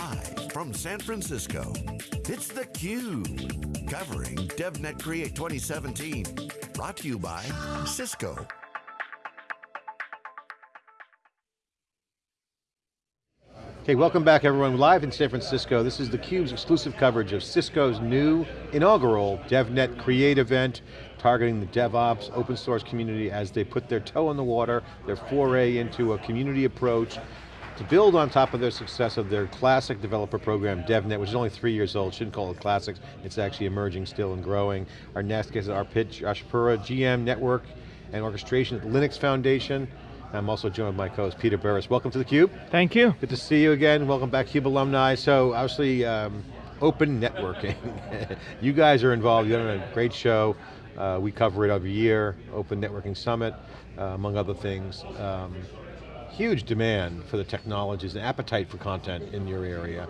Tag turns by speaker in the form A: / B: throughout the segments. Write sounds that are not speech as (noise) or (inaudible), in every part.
A: Live from San Francisco, it's theCUBE. Covering DevNet Create 2017. Brought to you by Cisco.
B: Okay, welcome back everyone. Live in San Francisco, this is theCUBE's exclusive coverage of Cisco's new inaugural DevNet Create event, targeting the DevOps open source community as they put their toe in the water, their foray into a community approach to build on top of their success of their classic developer program, DevNet, which is only three years old, shouldn't call it classic, it's actually emerging still and growing. Our next guest is Arpit Joshipura, GM Network and Orchestration at the Linux Foundation. I'm also joined by my co-host Peter Burris. Welcome to theCUBE.
C: Thank you.
B: Good to see you again. Welcome back CUBE alumni. So obviously, um, open networking. (laughs) you guys are involved, you've done a great show. Uh, we cover it every year, Open Networking Summit, uh, among other things. Um, huge demand for the technologies and appetite for content in your area.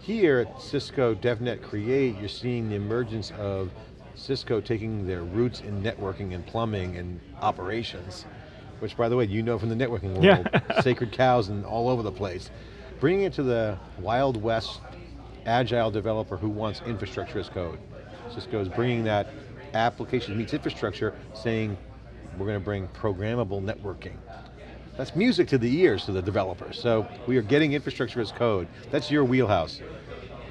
B: Here at Cisco DevNet Create, you're seeing the emergence of Cisco taking their roots in networking and plumbing and operations which by the way, you know from the networking world, yeah. (laughs) sacred cows and all over the place. Bringing it to the Wild West agile developer who wants infrastructure as code. Cisco is bringing that application meets infrastructure, saying we're going to bring programmable networking. That's music to the ears to the developers. So we are getting infrastructure as code. That's your wheelhouse.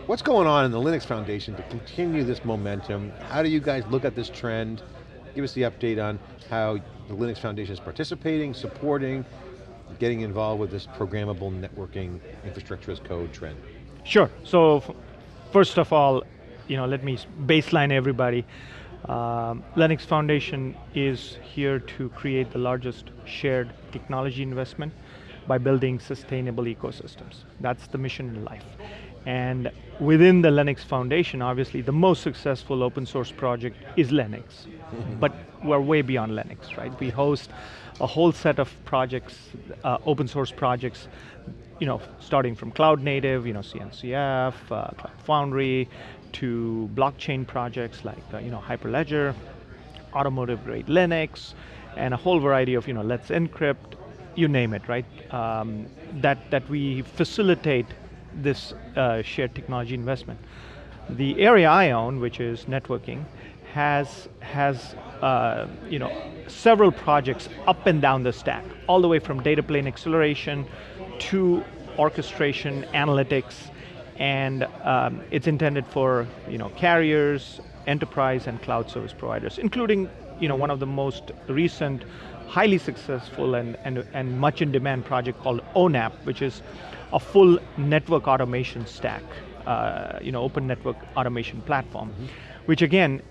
B: What's going on in the Linux Foundation to continue this momentum? How do you guys look at this trend? Give us the update on how the Linux Foundation is participating, supporting, getting involved with this programmable networking infrastructure as code trend.
C: Sure, so first of all, you know, let me baseline everybody. Um, Linux Foundation is here to create the largest shared technology investment by building sustainable ecosystems. That's the mission in life. And within the Linux Foundation, obviously the most successful open source project is Linux. (laughs) but we're way beyond Linux, right? We host a whole set of projects, uh, open source projects, you know, starting from cloud native, you know, CNCF, uh, Cloud Foundry, to blockchain projects like, uh, you know, Hyperledger, automotive grade Linux, and a whole variety of, you know, Let's Encrypt, you name it, right? Um, that, that we facilitate this uh, shared technology investment. The area I own, which is networking, has, has uh, you know, several projects up and down the stack, all the way from data plane acceleration to orchestration, analytics, and um, it's intended for you know, carriers, enterprise, and cloud service providers, including you know, one of the most recent, highly successful and, and, and much in demand project called ONAP, which is a full network automation stack, uh, you know, open network automation platform, mm -hmm. which again,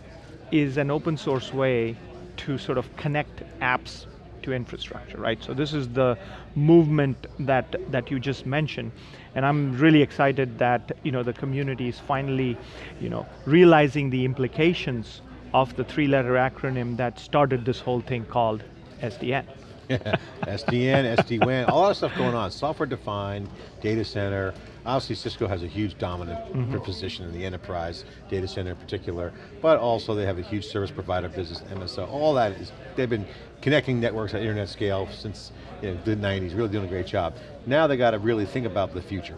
C: is an open source way to sort of connect apps to infrastructure, right? So this is the movement that, that you just mentioned. And I'm really excited that you know, the community is finally you know, realizing the implications of the three letter acronym that started this whole thing called SDN. (laughs)
B: SDN, SD-WAN, all that stuff going on. Software defined, data center. Obviously Cisco has a huge dominant mm -hmm. position in the enterprise, data center in particular, but also they have a huge service provider business, MSO. All that is, they've been connecting networks at internet scale since you know, the 90s, really doing a great job. Now they got to really think about the future.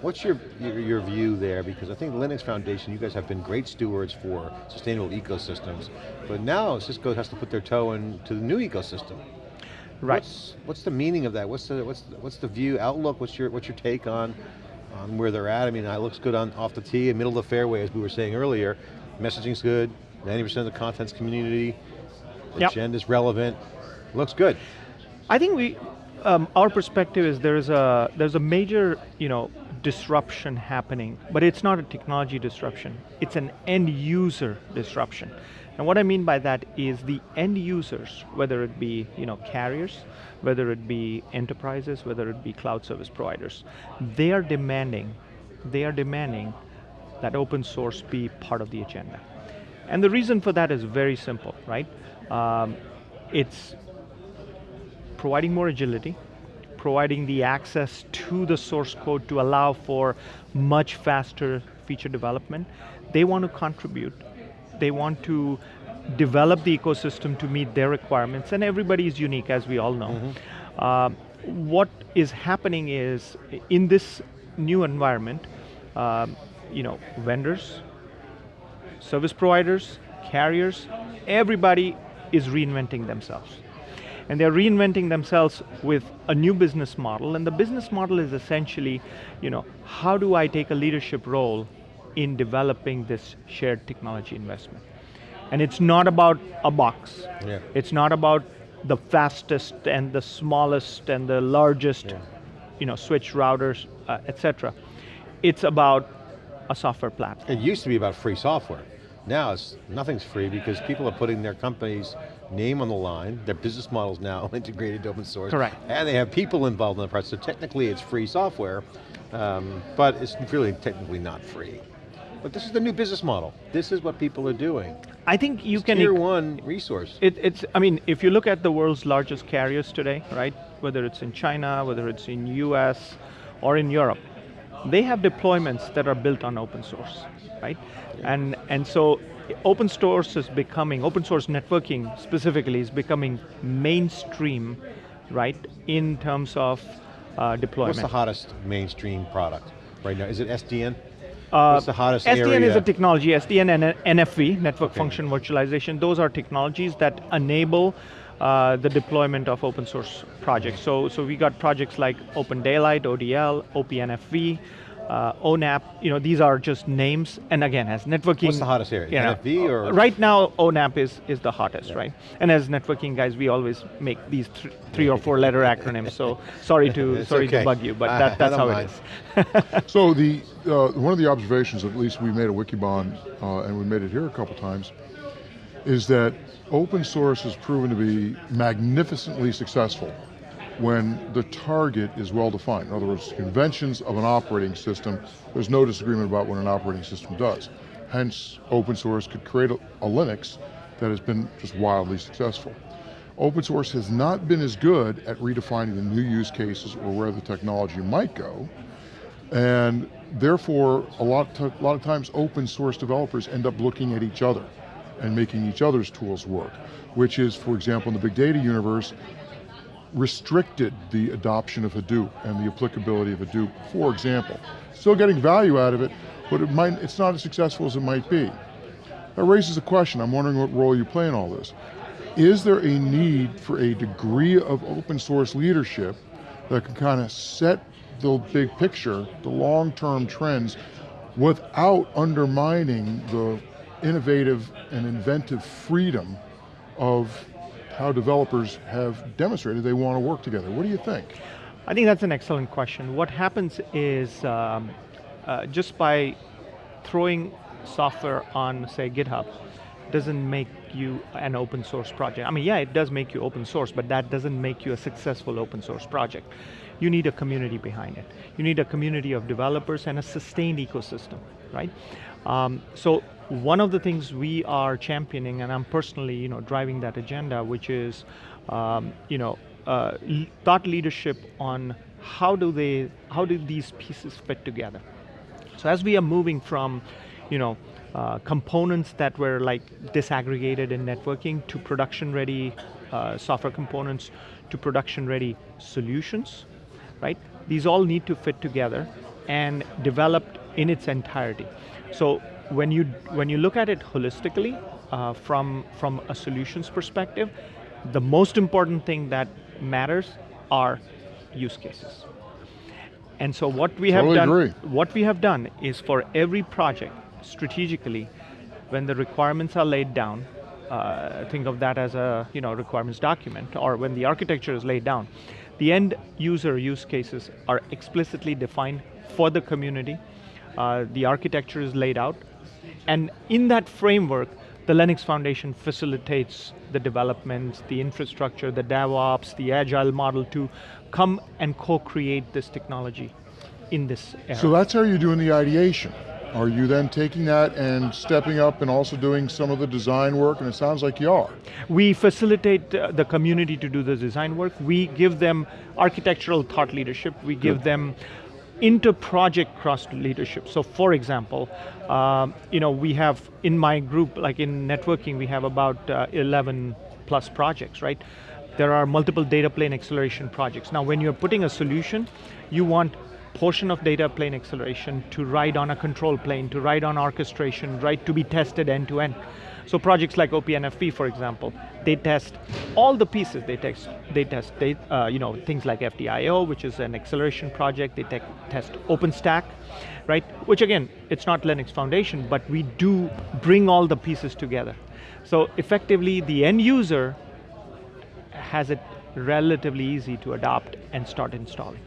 B: What's your, your, your, view there? Because I think Linux Foundation, you guys have been great stewards for sustainable ecosystems, but now Cisco has to put their toe into the new ecosystem.
C: Right.
B: What's, what's the meaning of that? What's the, what's, the, what's the view, outlook? What's your, what's your take on, on where they're at? I mean, it looks good on off the tee, in middle of the fairway, as we were saying earlier. Messaging's good, 90% of the content's community,
C: yep.
B: agenda's relevant, looks good.
C: I think we, um, our perspective is there's a, there's a major, you know, disruption happening, but it's not a technology disruption, it's an end user disruption. And what I mean by that is the end users, whether it be you know, carriers, whether it be enterprises, whether it be cloud service providers, they are demanding, they are demanding that open source be part of the agenda. And the reason for that is very simple, right? Um, it's providing more agility, providing the access to the source code to allow for much faster feature development. They want to contribute. They want to develop the ecosystem to meet their requirements, and everybody is unique, as we all know. Mm -hmm. uh, what is happening is, in this new environment, um, you know, vendors, service providers, carriers, everybody is reinventing themselves. And they're reinventing themselves with a new business model, and the business model is essentially, you know, how do I take a leadership role in developing this shared technology investment? And it's not about a box.
B: Yeah.
C: It's not about the fastest and the smallest and the largest,
B: Yeah.
C: you know, switch routers, uh, etc. It's about a software platform.
B: It used to be about free software. Now it's nothing's free because people are putting their company's name on the line, their business model is now (laughs) integrated to open source.
C: Correct.
B: And they have people involved in the process, so technically it's free software, um, but it's really technically not free. But this is the new business model. This is what people are doing.
C: I think you
B: It's
C: can
B: tier one resource.
C: It, it's, I mean, if you look at the world's largest carriers today, right, whether it's in China, whether it's in US, or in Europe, they have deployments that are built on open source, right? And, and so open source is becoming, open source networking specifically is becoming mainstream, right, in terms of uh, deployment.
B: What's the hottest mainstream product right now? Is it SDN?
C: Uh,
B: What's the hottest
C: SDN
B: area?
C: is a technology, SDN and NFV, Network
B: Okay.
C: Function Virtualization, those are technologies that enable uh, the deployment of open source projects. So, so we got projects like Open Daylight, ODL, OPNFV, uh, ONAP, you know, these are just names, and again, as networking...
B: What's the hottest area?
C: you know,
B: NFV or-
C: Right now, ONAP is, is the hottest, right? And as networking guys, we always make these th three or four letter (laughs) acronyms, so sorry to, sorry
B: okay.
C: to bug you, but that, that's how
B: mind.
C: it is. (laughs)
D: So the uh, one of the observations, at least we made at Wikibon, uh, and we made it here a couple times, is that open source has proven to be magnificently successful when the target is well defined. In other words, conventions of an operating system, there's no disagreement about what an operating system does. Hence, open source could create a, a Linux that has been just wildly successful. Open source has not been as good at redefining the new use cases or where the technology might go, and therefore, a lot, a lot of times open source developers end up looking at each other and making each other's tools work, which is, for example, in the big data universe, restricted the adoption of Hadoop and the applicability of Hadoop, for example. Still getting value out of it, but it might, it's not as successful as it might be. That raises a question, I'm wondering what role you play in all this. Is there a need for a degree of open source leadership that can kind of set the big picture, the long-term trends, without undermining the innovative and inventive freedom of how developers have demonstrated they want to work together. What do you think?
C: I think that's an excellent question. What happens is um, uh, just by throwing software on, say, GitHub, doesn't make you an open source project. I mean, yeah, it does make you open source, but that doesn't make you a successful open source project. You need a community behind it. You need a community of developers and a sustained ecosystem, right? Um, so one of the things we are championing, and I'm personally, you know, driving that agenda, which is, um, you know, uh, thought leadership on how do they, how do these pieces fit together. So as we are moving from, you know, uh, components that were like disaggregated in networking to production-ready uh, software components to production-ready solutions, right? These all need to fit together and developed in its entirety. So when you when you look at it holistically uh, from from a solutions perspective, the most important thing that matters are use cases. And so what we
D: Totally
C: have done,
D: agree.
C: what we have done is for every project, strategically, when the requirements are laid down, uh, think of that as a you know requirements document, or when the architecture is laid down, the end user use cases are explicitly defined for the community. Uh, the architecture is laid out, and in that framework, the Linux Foundation facilitates the development, the infrastructure, the DevOps, the agile model to come and co-create this technology in this era.
D: So that's how you're doing the ideation. Are you then taking that and stepping up and also doing some of the design work? And it sounds like you are.
C: We facilitate uh, the community to do the design work. We give them architectural thought leadership. We give them inter-project cross leadership. So for example, um, you know, we have in my group, like in networking, we have about uh, 11 plus projects, right? There are multiple data plane acceleration projects. Now when you're putting a solution, you want portion of data plane acceleration to ride on a control plane, to ride on orchestration, right, to be tested end to end. So projects like OPNFV, for example, they test all the pieces. They test, they test they, uh, you know, things like FDIO, which is an acceleration project. They te test OpenStack, right? Which again, it's not Linux Foundation, but we do bring all the pieces together. So effectively, the end user has it relatively easy to adopt and start installing.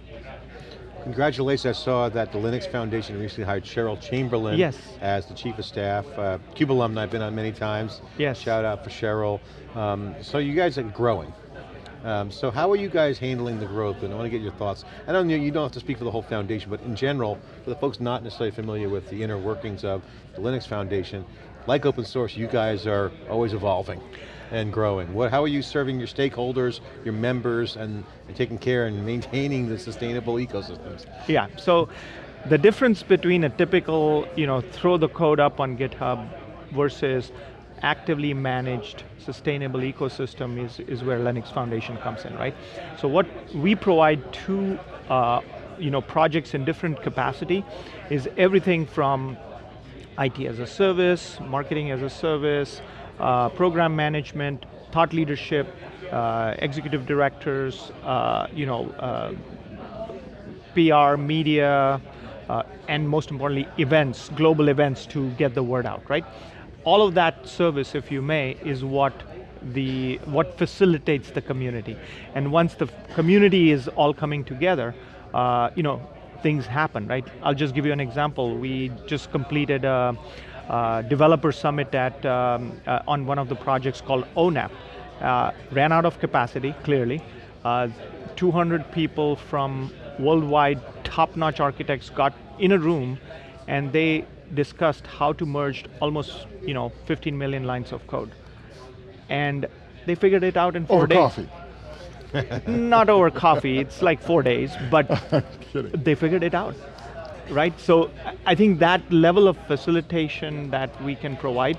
B: Congratulations, I saw that the Linux Foundation recently hired Cheryl Chamberlain
C: yes.
B: as the Chief of Staff. Uh, CUBE alumni, I've been on many times.
C: Yes.
B: Shout out for Cheryl. Um, so you guys are growing. Um, so how are you guys handling the growth? And I want to get your thoughts. I don't know, you don't have to speak for the whole foundation, but in general, for the folks not necessarily familiar with the inner workings of the Linux Foundation, like open source, you guys are always evolving and growing. What, how are you serving your stakeholders, your members, and, and taking care and maintaining the sustainable ecosystems?
C: Yeah, so the difference between a typical, you know, throw the code up on GitHub versus actively managed sustainable ecosystem is, is where Linux Foundation comes in, right? So what we provide to uh, you know, projects in different capacity is everything from IT as a service, marketing as a service, uh, program management, thought leadership, uh, executive directors, uh, you know, uh, PR, media, uh, and most importantly, events, global events to get the word out, right? All of that service, if you may, is what the what facilitates the community. And once the community is all coming together, uh, you know, things happen, right? I'll just give you an example. We just completed a, uh, developer summit at, um, uh, on one of the projects called ONAP. Uh, ran out of capacity, clearly. Uh, 200 people from worldwide top-notch architects got in a room and they discussed how to merge almost you know 15 million lines of code. And they figured it out in four
D: over
C: days.
D: coffee.
C: Not over coffee, it's like four days, but (laughs) they figured it out right? So I think that level of facilitation that we can provide,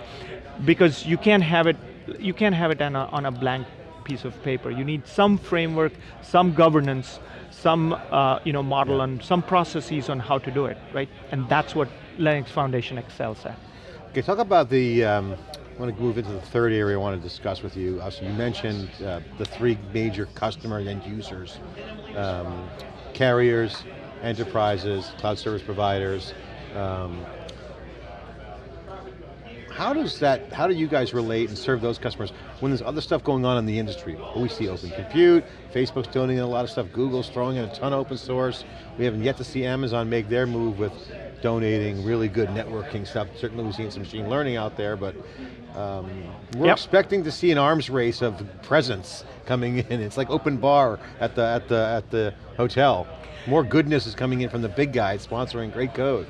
C: because you can't have it, you can't have it on a, on a blank piece of paper. You need some framework, some governance, some uh, you know model yeah. and some processes on how to do it, right? And that's what Linux Foundation excels at.
B: Okay, talk about the, um, I want to move into the third area I want to discuss with you. Uh, so you mentioned uh, the three major customer end users, um, carriers, enterprises, cloud service providers. Um, how does that, how do you guys relate and serve those customers when there's other stuff going on in the industry? We see open compute, Facebook's donating a lot of stuff, Google's throwing in a ton of open source. We haven't yet to see Amazon make their move with donating really good networking stuff. Certainly we've seen some machine learning out there, but um, we're yep. expecting to see an arms race of presence coming in. It's like open bar at the, at the, at the hotel more goodness is coming in from the big guys sponsoring great code.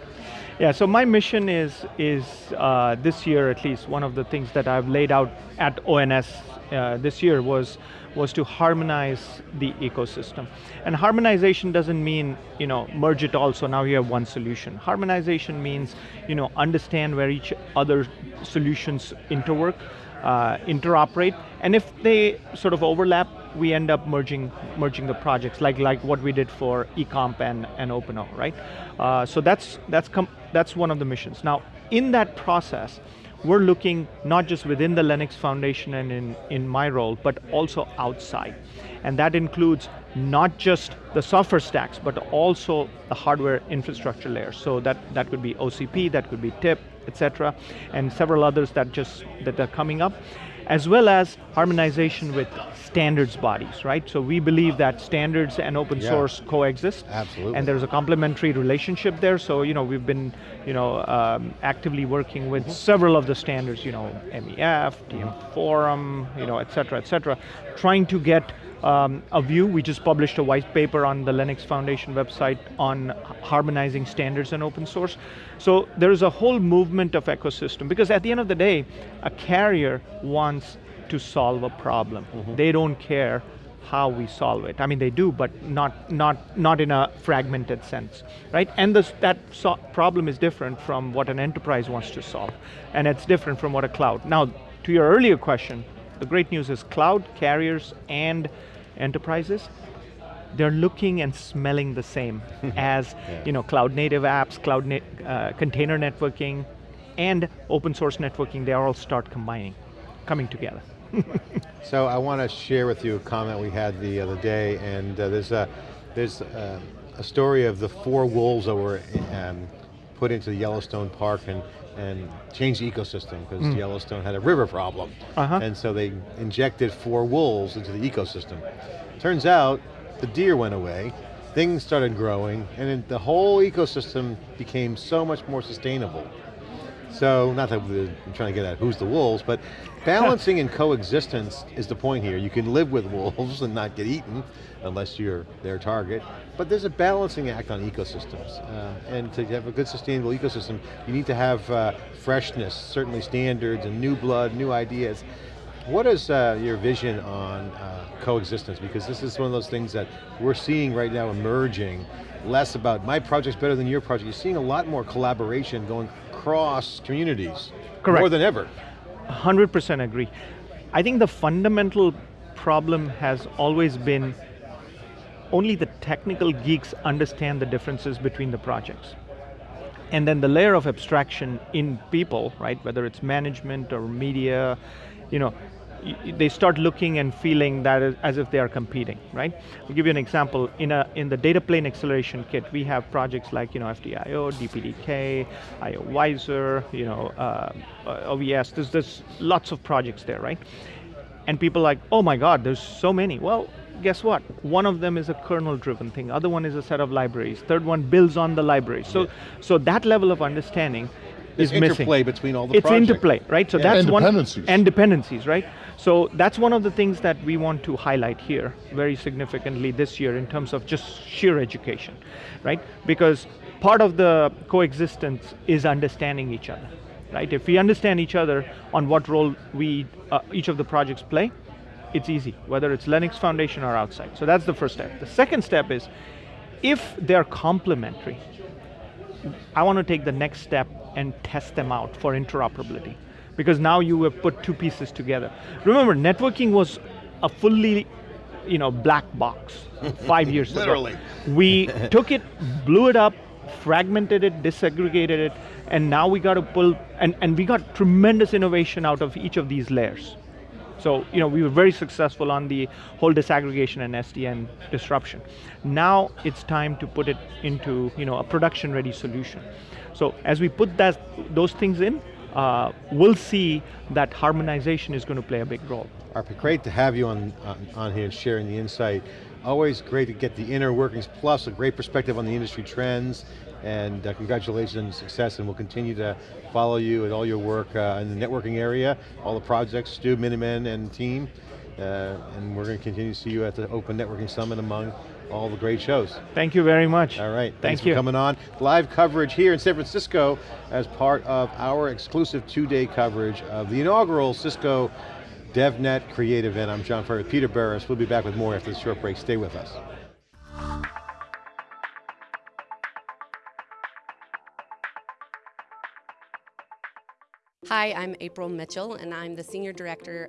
C: Yeah, so my mission is, is uh, this year at least, one of the things that I've laid out at ONS uh, this year was, was to harmonize the ecosystem. And harmonization doesn't mean, you know, merge it all so now you have one solution. Harmonization means, you know, understand where each other solutions interwork, uh, interoperate, and if they sort of overlap, we end up merging merging the projects, like like what we did for eComp and, and OpenO, right? Uh, so that's that's that's one of the missions. Now, in that process, we're looking not just within the Linux Foundation and in, in my role, but also outside. And that includes not just the software stacks, but also the hardware infrastructure layer. So that, that could be OCP, that could be TIP, etc., and several others that just that are coming up as well as harmonization with standards bodies, right? So we believe that standards and open yeah. source coexist.
B: Absolutely.
C: And there's a complementary relationship there, so you know, we've been you know, um, actively working with mm -hmm. several of the standards, you know, MEF, TM Forum, you know, et cetera, et cetera, trying to get um, a view. We just published a white paper on the Linux Foundation website on harmonizing standards and open source. So there's a whole movement of ecosystem because at the end of the day, a carrier wants to solve a problem. Mm -hmm. They don't care how we solve it. I mean, they do, but not, not, not in a fragmented sense, right? And this, that so problem is different from what an enterprise wants to solve, and it's different from what a cloud. Now, to your earlier question, the great news is cloud, carriers, and enterprises, they're looking and smelling the same (laughs) as
B: Yeah.
C: you know cloud native apps, cloud na- uh, container networking, and open source networking. They all start combining, coming together. (laughs)
B: So I want to share with you a comment we had the other day, and uh, there's a there's uh, a story of the four wolves that were um, put into the Yellowstone Park and and changed the ecosystem because Yellowstone had a river problem,
C: Uh-huh.
B: and so they injected four wolves into the ecosystem. Turns out the deer went away, things started growing, and the whole ecosystem became so much more sustainable. So, not that we're trying to get at who's the wolves, but (laughs) balancing and coexistence is the point here. You can live with wolves and not get eaten, unless you're their target, but there's a balancing act on ecosystems. Uh, and to have a good sustainable ecosystem, you need to have uh, freshness, certainly standards and new blood, new ideas. What is uh, your vision on uh, coexistence? Because this is one of those things that we're seeing right now emerging, less about my project's better than your project. You're seeing a lot more collaboration going across communities.
C: Correct.
B: More than ever.
C: 100% agree. I think the fundamental problem has always been only the technical geeks understand the differences between the projects. And then the layer of abstraction in people, right, whether it's management or media, you know, they start looking and feeling that as- as if they are competing, right? I'll give you an example. In a in the data plane acceleration kit, we have projects like you know FDIO, DPDK, IO Visor, you know uh, uh, OVS. There's there's lots of projects there, right? And people are like, oh my God, there's so many. Well, guess what? One of them is a kernel-driven thing. Other one is a set of libraries. Third one builds on the libraries. So, so that level of understanding
B: There's
C: is missing.
B: interplay between all the
C: It's
B: projects.
C: interplay, right? So
B: Yeah.
C: that's
D: And
C: one
D: dependencies.
C: and dependencies, right? So that's one of the things that we want to highlight here very significantly this year in terms of just sheer education, right? Because part of the coexistence is understanding each other, right? If we understand each other on what role we uh, each of the projects play, it's easy, whether it's Linux Foundation or outside. So that's the first step. The second step is if they're complementary, I want to take the next step and test them out for interoperability. Because now you have put two pieces together. Remember, networking was a fully you know, black box (laughs) five years
B: Literally.
C: ago. We (laughs) took it, blew it up, fragmented it, disaggregated it, and now we got to pull, and, and we got tremendous innovation out of each of these layers. So, you know, we were very successful on the whole disaggregation and SDN disruption. Now it's time to put it into, you know, a production-ready solution. So as we put that, those things in, uh, we'll see that harmonization is going to play a big role.
B: Arpit, great to have you on, on, on here and sharing the insight. Always great to get the inner workings, plus a great perspective on the industry trends, and uh, congratulations on your success, and we'll continue to follow you and all your work uh, in the networking area, all the projects, Stu, Miniman, and team, uh, and we're going to continue to see you at the Open Networking Summit among all the great shows.
C: Thank you very much.
B: All right,
C: Thank
B: thanks
C: you.
B: for coming on. Live coverage here in San Francisco as part of our exclusive two-day coverage of the inaugural Cisco DevNet Create event. I'm John Furrier, Peter Burris. We'll be back with more after this short break. Stay with us.
E: Hi, I'm April Mitchell, and I'm the Senior Director